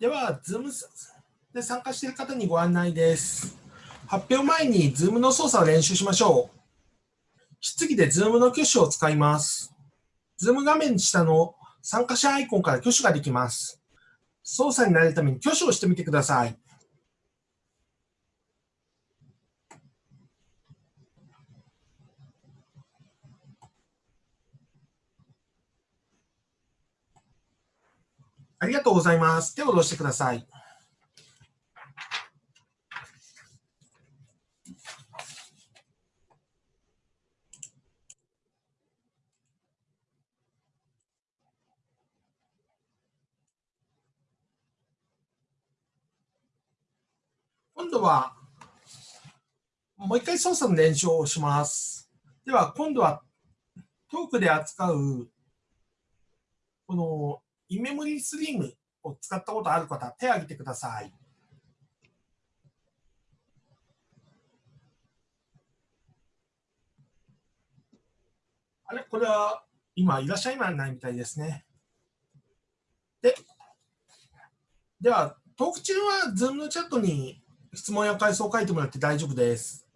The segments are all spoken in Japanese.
では、Zoom で参加している方にご案内です。発表前に Zoom の操作を練習しましょう。質疑で Zoom の挙手を使います。Zoom 画面下の参加者アイコンから挙手ができます。操作になるために挙手をしてみてください。ありがとうございます。手を下ろしてください。今度は、もう一回操作の練習をします。では、今度はトークで扱う、このイメモリスリームを使ったことある方、手を挙げてください。あれ？これは今いらっしゃいないみたいですね。で、では、トーク中は Zoom のチャットに質問や感想を書いてもらって大丈夫です。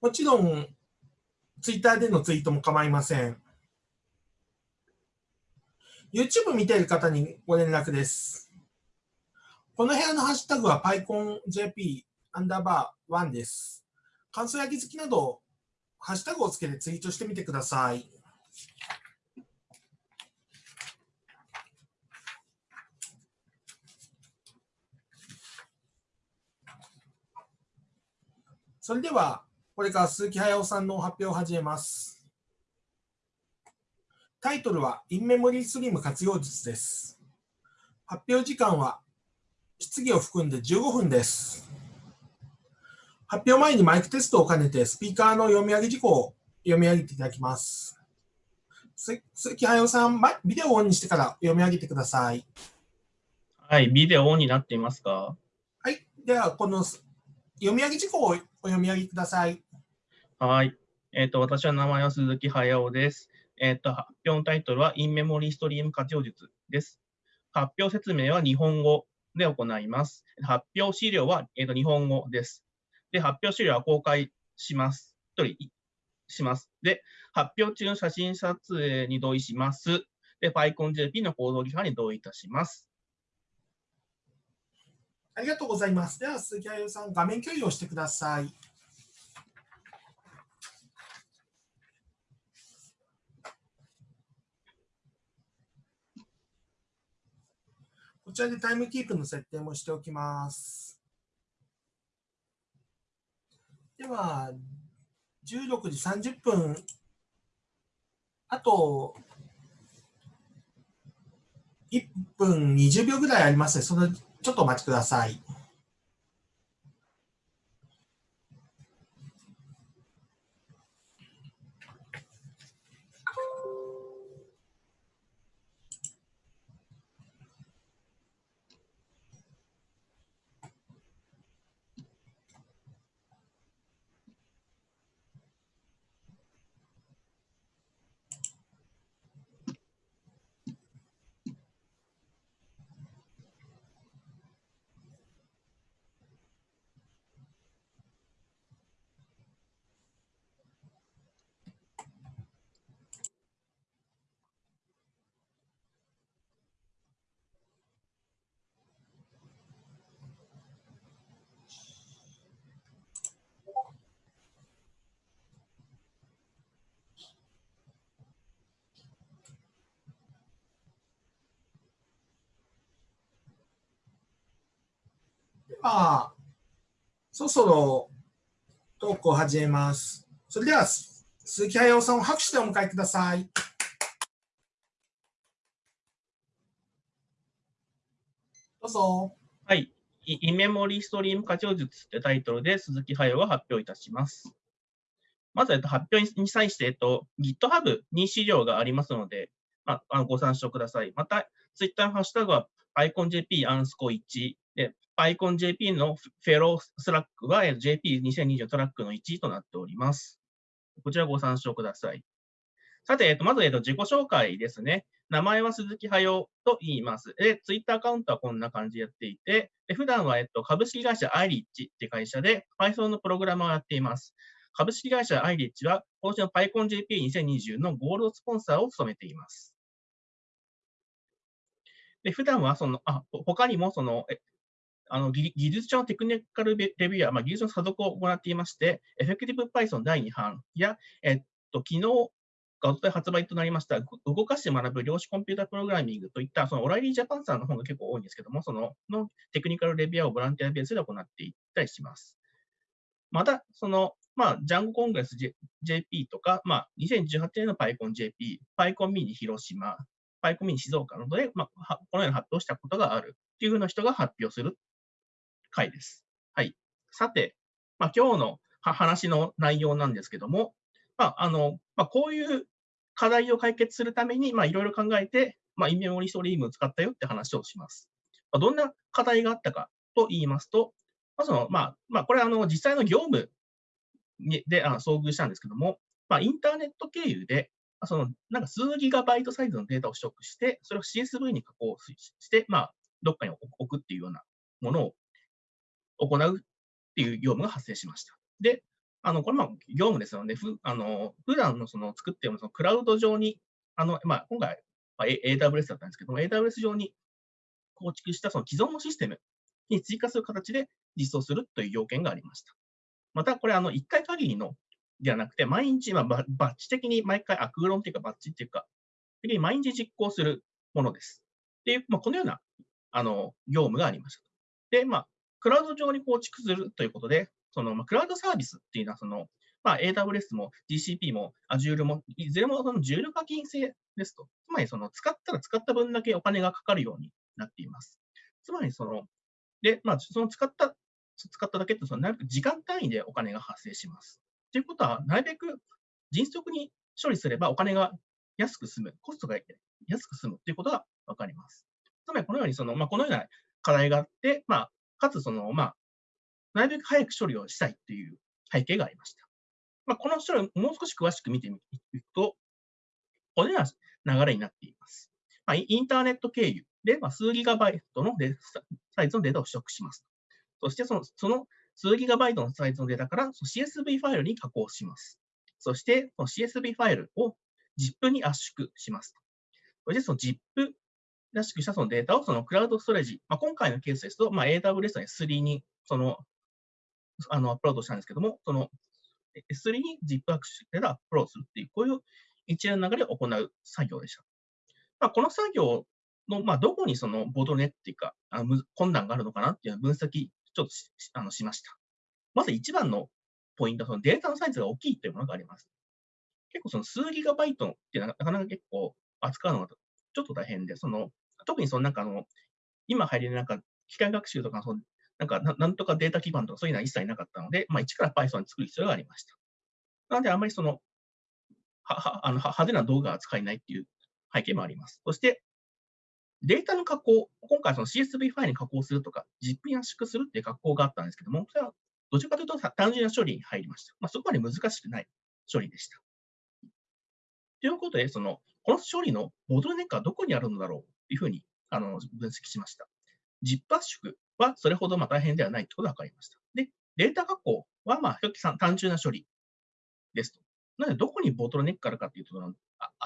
もちろん、Twitter でのツイートも構いません。YouTube 見ている方にご連絡です。この部屋のハッシュタグは PyConJP アンダーバー1です。感想や気づきなど、ハッシュタグをつけてツイートしてみてください。それでは、これから鈴木駿さんの発表を始めます。タイトルは、インメモリースリム活用術です。発表時間は、質疑を含んで15分です。発表前にマイクテストを兼ねて、スピーカーの読み上げ事項を読み上げていただきます。鈴木駿さん、ビデオをオンにしてから読み上げてください。はい、ビデオオンになっていますか？はい、では、この読み上げ事項をお読み上げください。はい。えっ、ー、と、私は名前は鈴木駿です。えっ、と、発表のタイトルは、インメモリーストリーム活用術です。発表説明は日本語で行います。発表資料は、えー、と日本語です。で、発表資料は公開します。一人します。で、発表中の写真撮影に同意します。で、PyConJP の行動規範に同意いたします。ありがとうございます。では、鈴木あゆさん、画面共有をしてください。こちらでタイムキープの設定もしておきます。では、16時30分、あと1分20秒ぐらいありますので、そのちょっとお待ちください。あ、そろそろトークを始めます。それでは、鈴木駿さんを拍手でお迎えください。どうぞ。はい。イメモリーストリーム活用術ってタイトルで鈴木駿が発表いたします。まず、えっと、発表に際して、えっと、GitHub に資料がありますので、まあ、ご参照ください。また、Twitter のハッシュタグは iconjp アンスコ1で、PyConJP のフェロースラックは JP2020 トラックの1位となっております。こちらご参照ください。さて、えっと、まず、えっと、自己紹介ですね。名前は鈴木駿と言います。で、ツイッターアカウントはこんな感じでやっていて、で普段は、えっと、株式会社アイリッチって会社で Python のプログラマーをやっています。株式会社アイリッチは、今年の PyConJP2020 のゴールドスポンサーを務めています。で、普段はその、あ、他にもその、あの技術者のテクニカルレビューアー、まあ、技術の査読を行っていまして、エフェクティブ Python 第2版や、えっと、昨日がおととい発売となりました、動かして学ぶ量子コンピュータプログラミングといった、そのオライリージャパンさんの本が結構多いんですけども、そののテクニカルレビューをボランティアベースで行っていったりします。また、その、まあ、ジャンゴコングレス J、p とか、まあ、2018年の PyConJP、PyConMini 広島、PyConMini 静岡などで、まあ、このような発表したことがあるっていうふうな人が発表する回です。はい。さて、まあ、今日の話の内容なんですけども、まあ、あの、まあ、こういう課題を解決するために、まあ、いろいろ考えて、まあ、イメモリストリームを使ったよって話をします。まあ、どんな課題があったかと言いますと、まあ、その、まあ、まあ、これ、あの、実際の業務にであ遭遇したんですけども、まあ、インターネット経由で、その、なんか数ギガバイトサイズのデータを取得して、それを CSV に加工しして、まあ、どっかに置くっていうようなものを行うっていう業務が発生しました。で、あの、これまあ業務ですので、ふあの普段のその作っているそのクラウド上に、あの、まあ、今回、まあ、AWS だったんですけども、AWS 上に構築したその既存のシステムに追加する形で実装するという要件がありました。また、これ、あの、1回限りのではなくて、毎日、まあ、バッチ的に毎回、アクグロンっていうか、バッチっていうか、毎日実行するものです。っていう、まあ、このような、あの、業務がありました。で、まあ、クラウド上に構築するということで、その、まあ、クラウドサービスっていうのは、その、まあ、AWS も GCP も Azure も、いずれもその重量課金制ですと。つまり、その、使ったら使った分だけお金がかかるようになっています。つまり、その、で、まあ、その使った、使っただけって、その、なるべく時間単位でお金が発生します。ということは、なるべく迅速に処理すればお金が安く済む、コストが安く済むということがわかります。つまり、このように、その、まあ、このような課題があって、まあ、かつ、その、まあ、なるべく早く処理をしたいという背景がありました。まあ、この処理をもう少し詳しく見ていくと、このような流れになっています。まあ、インターネット経由で、まあ、数ギガバイトのデータサイズのデータを取得します。そしてその、その数ギガバイトのサイズのデータから CSV ファイルに加工します。そして、CSV ファイルを ZIP に圧縮します。そして、その ZIP らしくしたそのデータをそのクラウドストレージ、まあ、今回のケースですと、まあ、AWS の S3 にそのあのアップロードしたんですけども、その S3 に ZIP アクションでアップロードするっていう、こういう一連の流れを行う作業でした。まあ、この作業の、まあ、どこにそのボトルネっていうか、あの困難があるのかなっていうのを分析ちょっとしあのしました。まず一番のポイントは、そのデータのサイズが大きいというものがあります。結構その数ギガバイトっていうのはなかなか結構扱うのがちょっと大変で、その特にそのなんかあの、今入れるなんか機械学習とかその、なんかなんとかデータ基盤とかそういうのは一切なかったので、まあ、一から Python に作る必要がありました。なので、あまりその、ははあの派手な動画が使えないっていう背景もあります。そして、データの加工、今回その CSV ファイルに加工するとか、ZIP に圧縮するっていう加工があったんですけども、それはどちらかというと単純な処理に入りました。まあ、そこまで難しくない処理でした。ということで、その、この処理のボトルネックはどこにあるのだろうというふうにあの分析しました。ZIP 圧縮はそれほどまあ大変ではないということが分かりました。で、データ加工はまあ比較的単純な処理ですと。なので、どこにボトルネックがあるかというと、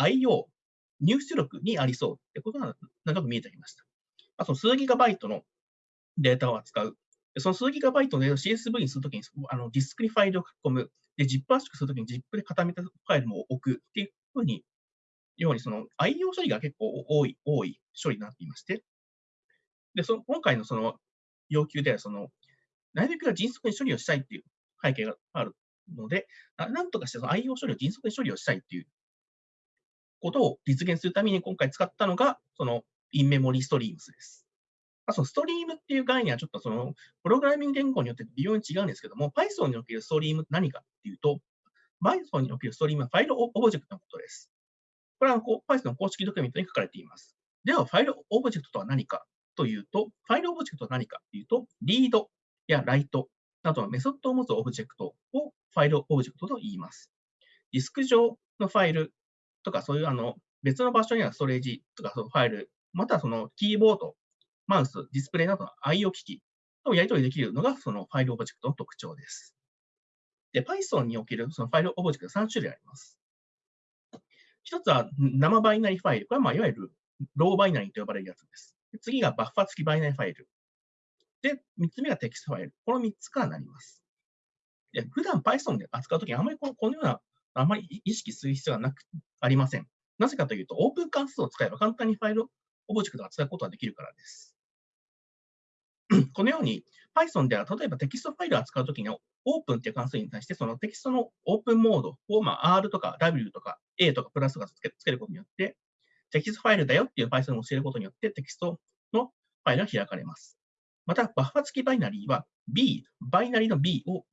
IO、入出力にありそうということが長く見えてきました。あと、数ギガバイトのデータを扱う。その数ギガバイトのデータを CSV にするときにあのディスクにファイルを書き込む。で、ZIP 圧縮するときに ZIP で固めたファイルも置くっていうふうに、ようにその IO 処理が結構多い、多い処理になっていまして、で、その今回のその要求では、その、なるべく迅速に処理をしたいっていう背景があるので、なんとかしてその IO 処理を迅速に処理をしたいっていうことを実現するために今回使ったのが、その in-memory streams です。あそのストリームっていう概念はちょっとそのプログラミング言語によって微妙に違うんですけども、Python におけるストリームって何かっていうと、Python におけるストリームはファイルオブジェクトのことです。これは Python の公式ドキュメントに書かれています。では、ファイルオブジェクトとは何かというと、ファイルオブジェクトは何かというと、 read や write などのメソッドを持つオブジェクトをファイルオブジェクトと言います。ディスク上のファイルとか、そういうあの別の場所にはストレージとかそのファイル、またはそのキーボード、マウス、ディスプレイなどの IO 機器とやり取りできるのがそのファイルオブジェクトの特徴です。で、Python におけるそのファイルオブジェクト3種類あります。一つは生バイナリファイル。これはまあいわゆる raw binary と呼ばれるやつです。次がバッファ付きバイナリファイル。で、3つ目がテキストファイル。この3つからなります。で普段 Python で扱うときにあまりこのこのような、あまり意識する必要がなく、ありません。なぜかというと、オープン関数を使えば簡単にファイルオブジェクトを扱うことができるからです。このように Python では例えばテキストファイルを扱うときにオープンっていう関数に対してそのテキストのオープンモードを、まあ、R とか W とか A とかプラスとかつけることによってテキストファイルだよっていう Python を教えることによってテキストのファイルが開かれます。また、バッファ付きバイナリーは B、バイナリーの B を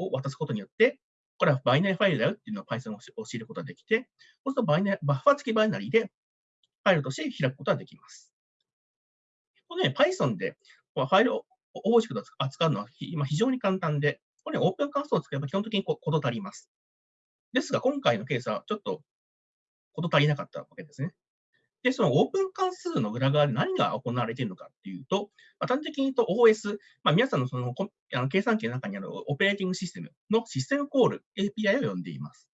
を渡すことによって、これはバイナリーファイルだよっていうのを Python を教えることができて、そうするとバイナバッファ付きバイナリーでファイルとして開くことができます。このね、Python でファイルを大きく扱うのは今非常に簡単で、これ、オープン関数を使えば基本的にこと足ります。ですが、今回のケースはちょっとこと足りなかったわけですね。で、そのオープン関数の裏側で何が行われているのかっていうと、まあ、端的に言うと OS、まあ、皆さんのそのあの計算機の中にあるオペレーティングシステムのシステムコール API を呼んでいます。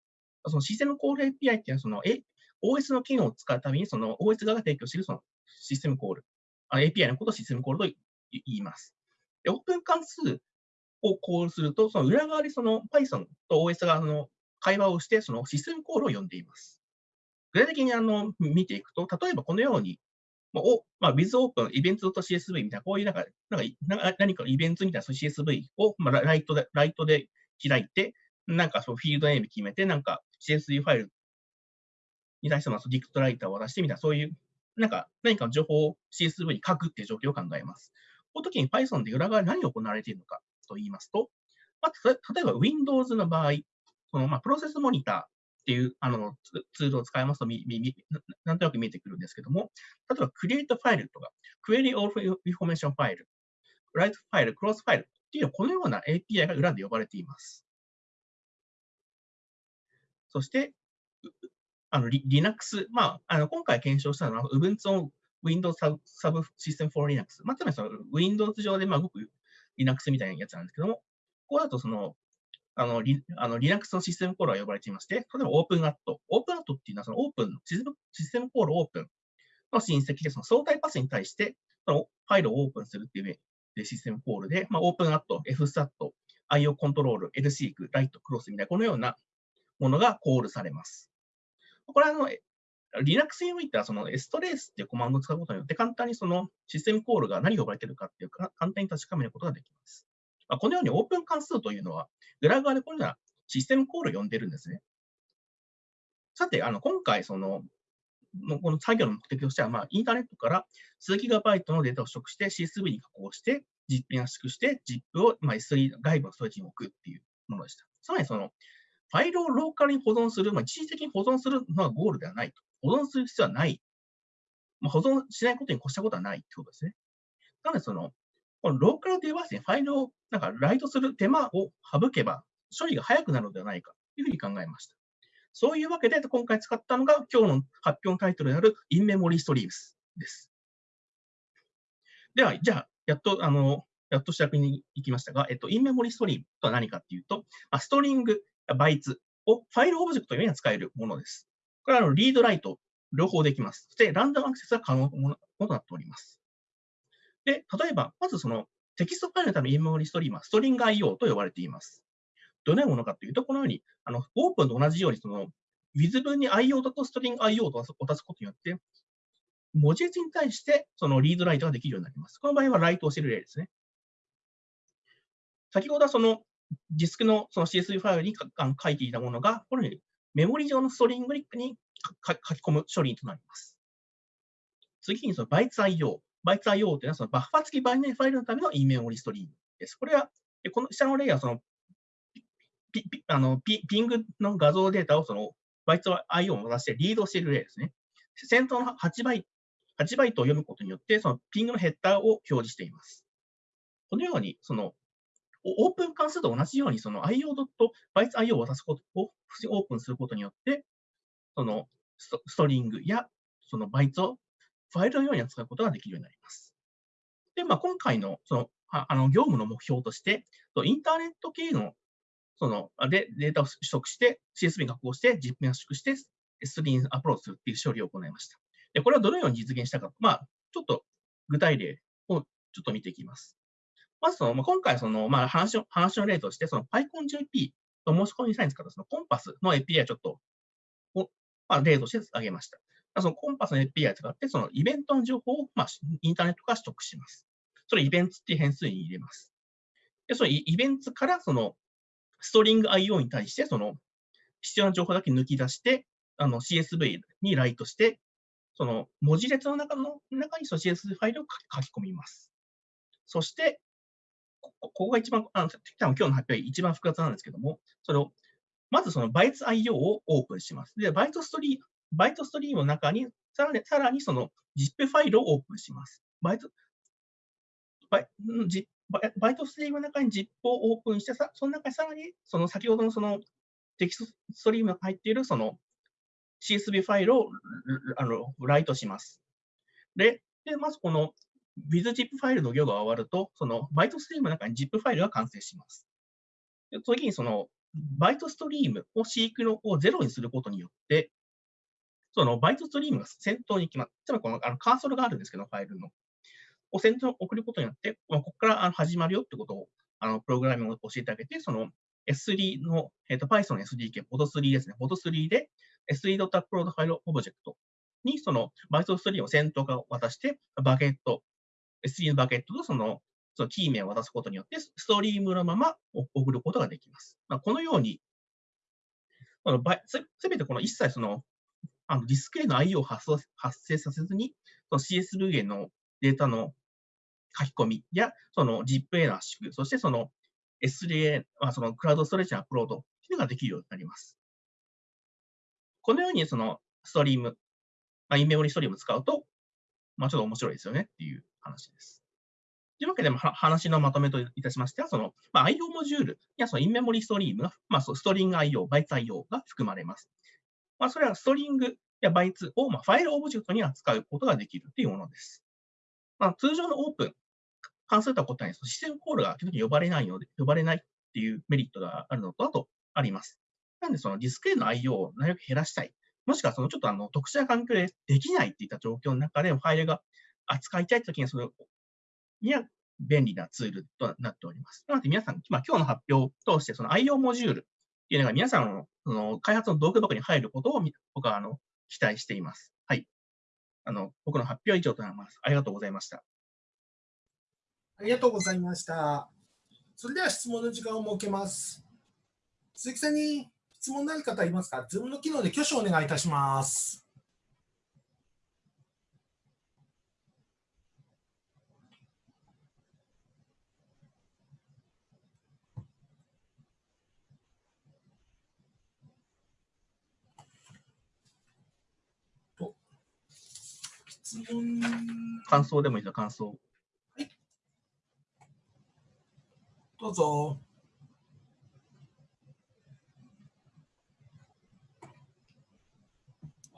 そのシステムコール API っていうのはその、A、OS の機能を使うためにその OS 側が提供しているそのシステムコール、API のことをシステムコールと言います。で、オープン関数をコールすると、その裏側でその Python と OS がの会話をして、そのシステムコールを呼んでいます。具体的にあの見ていくと、例えばこのように、まあ、まあ、WithOpen、イベントと CSV みたいな、こういうなんか、なんか何かイベントみたいな CSV を、まあ、ライトで、ライトで開いて、なんかそのフィールドネーム決めて、なんか CSV ファイルに対してのディクトライターを渡してみたいな、そういう、なんか何かの情報を CSV に書くっていう状況を考えます。この時に Python で裏側で何が行われているのかと言いますと、まあ、例えば Windows の場合、そのまあプロセスモニターっていうあのツールを使いますとなんとなく見えてくるんですけども、例えば Create ファイルとか Query All Information ファイル、Write ファイル、Cross ファイルっていうこのような API が裏で呼ばれています。そして、あの Linux、まあ、あの今回検証したのは Ubuntu Windows Sub System for Linux。まあ、つまりその Windows 上でまあ動く Linux みたいなやつなんですけども、ここだとその、あの、リあの Linux のシステムコールが呼ばれていまして、例えば OpenAT。OpenAT っていうのはそのオープンシステムコールオープンの親戚で、その相対パスに対してそのファイルをオープンするっていうでシステムコールで、まあ、OpenAT、FSAT、IO コントロール、LSEQ、Lite、Cross みたいなこのようなものがコールされます。これはあの Linux においては、その strace っていうコマンドを使うことによって、簡単にそのシステムコールが何が呼ばれてるかっていうか、簡単に確かめることができます。まあ、このようにオープン関数というのは、裏側でこのようなシステムコールを呼んでるんですね。さて、あの今回、その、この作業の目的としては、まあ、インターネットから数ギガバイトのデータを取得して CSV に加工して、実験圧縮して ZIP を、まあ、S3 外部のストレージに置くっていうものでした。つまり、その、ファイルをローカルに保存する、まあ、一時的に保存するのがゴールではないと。保存する必要はない。まあ、保存しないことに越したことはないってことですね。なので、その、このローカルデバイスにファイルをなんかライトする手間を省けば、処理が早くなるのではないかというふうに考えました。そういうわけで、今回使ったのが今日の発表のタイトルである In Memory Streams です。では、じゃあ、やっと、あの、やっと主役に行きましたが、えっと、In Memory Stream とは何かっていうと、まあ、ストリング、バイツをファイルオブジェクトのように使えるものです。これはあのリードライト、両方できます。そして、ランダムアクセスが可能となっております。で、例えば、まずそのテキストファイルのためのインメモリストリームはストリング IO と呼ばれています。どのようなものかというと、このように、あのオープンと同じように、その Wiz 分に IO とストリング IO と渡すことによって、文字列に対してそのリードライトができるようになります。この場合はライトをしてる例ですね。先ほどはそのディスクのその CSV ファイルに書いていたものが、このようにメモリ上のストリングリックに書き込む処理となります。次にその BytesIO。BytesIO というのはそのバッファ付きバイナリファイルのための e メモリストリームです。これは、この下の例はそのピ、ピ、あの、ピ、ピングの画像データをその BytesIO を出してリードしている例ですね。先頭の8バイ8バイトを読むことによって、そのピングのヘッダーを表示しています。このように、そのオープン関数と同じように、その IO.BytesIO を渡すことをオープンすることによって、そのストリングやそのバイトをファイルのように扱うことができるようになります。で、まあ、今回のそのあの業務の目標として、インターネット系のそのでデータを取得して、CSV に加工して、実験圧縮して、S3 にアプローチするという処理を行いました。で、これはどのように実現したか、まあ、ちょっと具体例をちょっと見ていきます。まずその、まあ、今回その、まあ、話の話の例として、その PyConJP と申し込みサイン使ったそのコンパスの API をちょっと、まあ、例として挙げました。そのコンパスの API を使って、そのイベントの情報を、まあ、インターネットから取得します。それイベントっていう変数に入れます。で、そのイベントからそのストリング IO に対して、その必要な情報だけ抜き出して、あの CSV にライトして、その文字列の中の中にその CSV ファイルを書き込みます。そして、ここが一番、あの多分今日の発表一番複雑なんですけども、それを、まずそのバイツ IO をオープンします。で、バイトストリーム、バイトストリームの中に、さらに、さらにその ZIP ファイルをオープンします。バイト、バイバイトストリームの中に ZIP をオープンして、さその中にさらに、その先ほどのそのテキストストリームが入っているその CSV ファイルをあのライトします。で、でまずこの WithZip ファイルの行が終わると、そのバイトストリームの中に ZIP ファイルが完成します。で次にそのバイトストリームをシークのをゼロにすることによって、そのバイトストリームが先頭に決まっつまりこのあのカーソルがあるんですけど、ファイルの。を先頭に送ることによって、まあここから始まるよってことをあのプログラミングを教えてあげて、その S3 の、えーと、Python の SDK、POD3 ですね。POD3 で S3.upload file object にそのバイトストリームを先頭から渡して、バケット、S3 のバケットとそのそのキー名を渡すことによって、ストリームのまま送ることができます。まあ、このように、すべてこの一切そのあのディスクへの IO を発生させずに、その CSV へのデータの書き込みや、その ZIP への圧縮、そしてその S3A、そのクラウドストレージのアップロードというのができるようになります。このようにそのストリーム、まあ、インメモリストリームを使うと、まあ、ちょっと面白いですよねっていう話です。というわけで、話のまとめといたしましては、その、まあ、IO モジュールやそのインメモリストリームが、まあ、 StringIO、BytesIO が含まれます。まあ、それはストリングやバイツを、まあ、ファイルオブジェクトに扱うことができるというものです。まあ、通常の open、関数とは答えに、システムコールが基本的に呼ばれないので、呼ばれないっていうメリットがあるのと、あと、あります。なんで、そのディスクへの IO をなるべく減らしたい。もしくは、そのちょっとあの特殊な環境でできないっていった状況の中で、ファイルが扱いたいときに、それには便利なツールとなっております。なので、皆さん、まあ、今日の発表を通して、その IO モジュールっていうのが皆さんのその開発の道具箱に入ることを僕はあの期待しています。はい。あの、僕の発表は以上となります。ありがとうございました。ありがとうございました。それでは質問の時間を設けます。鈴木さんに質問のある方いますか ?Zoom の機能で挙手をお願いいたします。質問感想でもいいです感想。どうぞ。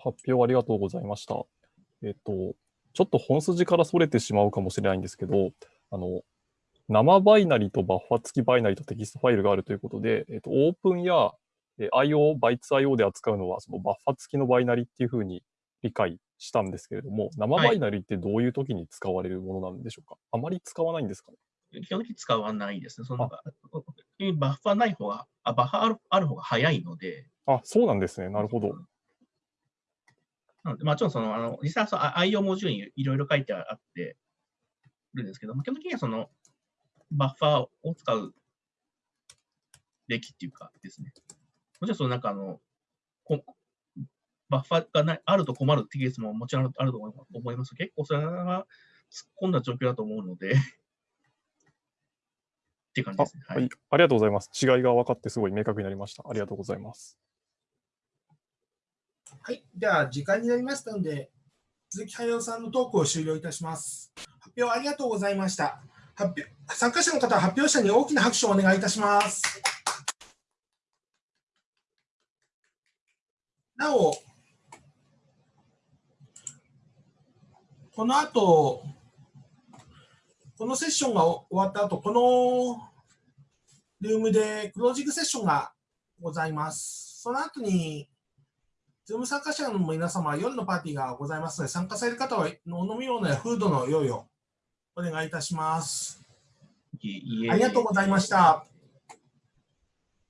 発表ありがとうございました。えっと、ちょっと本筋からそれてしまうかもしれないんですけど、あの、生バイナリとバッファ付きバイナリとテキストファイルがあるということで、えっと、オープンや IO、BytesIO で扱うのは、そのバッファ付きのバイナリっていうふうに理解したんですけれども、生バイナリってどういう時に使われるものなんでしょうか、はい、あまり使わないんですかね？基本的に使わないですね。そのバッファない方が、あバッファあるある方が早いので。あ、そうなんですね。なるほど。なので、まあ、ちろんその、あの実際はその IO モジュールにいろいろ書いてあってるんですけど、まあ、基本的にはそのバッファーを使うべきっていうかですね。もちろんそのなんかあの、バッファーがないあると困るっていうケースももちろんあると思います。結構それは突っ込んだ状況だと思うのでっていう感じですね。はい、ありがとうございます。違いが分かってすごい明確になりました。ありがとうございます。はい。では、時間になりましたので、鈴木駿さんのトークを終了いたします。発表ありがとうございました。発表参加者の方は発表者に大きな拍手をお願いいたします。なお、この後、このセッションが終わった後、このルームでクロージングセッションがございます。その後に、ズーム参加者の皆様、夜のパーティーがございますので、参加される方はお飲み物やフードの用意をお願いいたします。ありがとうございました。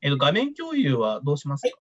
えっと、画面共有はどうしますか？